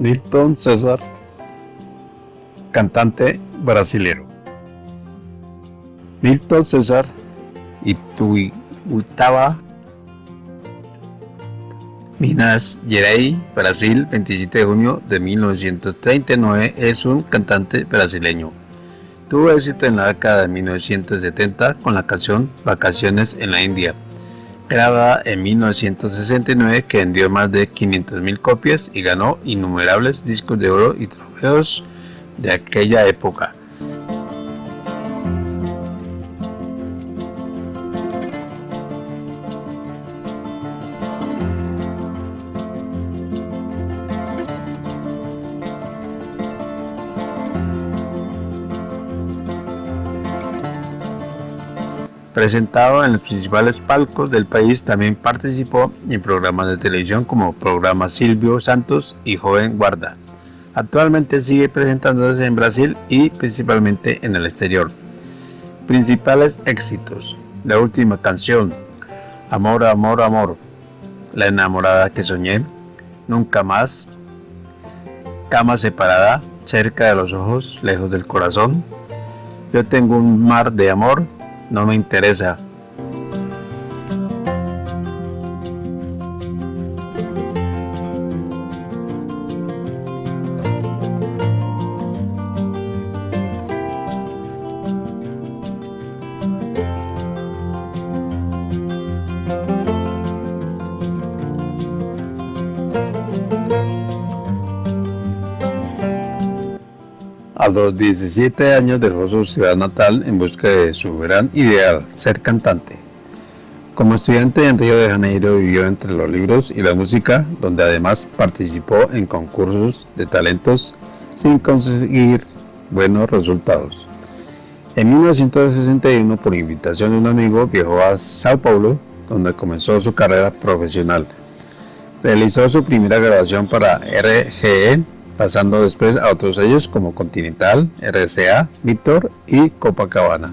Milton César, cantante brasilero. Milton César Ituiutaba, Minas Gerais, Brasil, 27 de junio de 1939, es un cantante brasileño. Tuvo éxito en la década de 1970 con la canción Vacaciones en la India grabada en 1969 que vendió más de 500.000 copias y ganó innumerables discos de oro y trofeos de aquella época. Presentado en los principales palcos del país, también participó en programas de televisión como programa Silvio Santos y Joven Guarda. Actualmente sigue presentándose en Brasil y principalmente en el exterior. Principales éxitos. La última canción. Amor, amor, amor. La enamorada que soñé. Nunca más. Cama separada. Cerca de los ojos, lejos del corazón. Yo tengo un mar de amor no me interesa. A los 17 años dejó su ciudad natal en busca de su gran ideal, ser cantante. Como estudiante en Río de Janeiro vivió entre los libros y la música, donde además participó en concursos de talentos sin conseguir buenos resultados. En 1961, por invitación de un amigo, viajó a Sao Paulo, donde comenzó su carrera profesional. Realizó su primera grabación para RGE pasando después a otros sellos como Continental, RCA, Victor y Copacabana.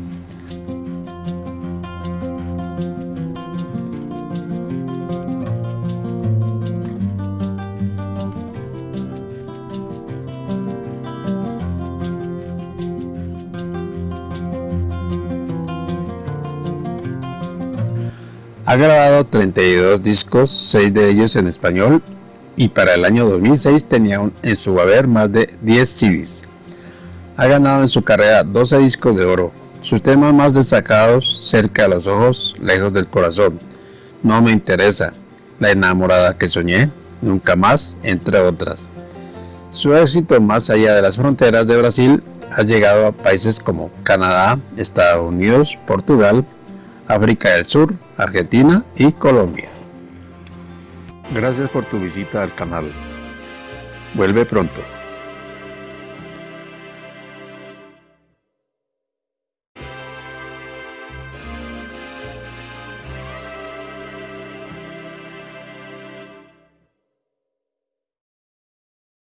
Ha grabado 32 discos, 6 de ellos en español y para el año 2006 tenía en su haber más de 10 CDs. Ha ganado en su carrera 12 discos de oro. Sus temas más destacados, Cerca de los ojos, Lejos del corazón, No me interesa, La enamorada que soñé, Nunca más, entre otras. Su éxito más allá de las fronteras de Brasil ha llegado a países como Canadá, Estados Unidos, Portugal, África del Sur, Argentina y Colombia. Gracias por tu visita al canal. Vuelve pronto.